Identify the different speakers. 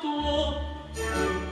Speaker 1: tuo.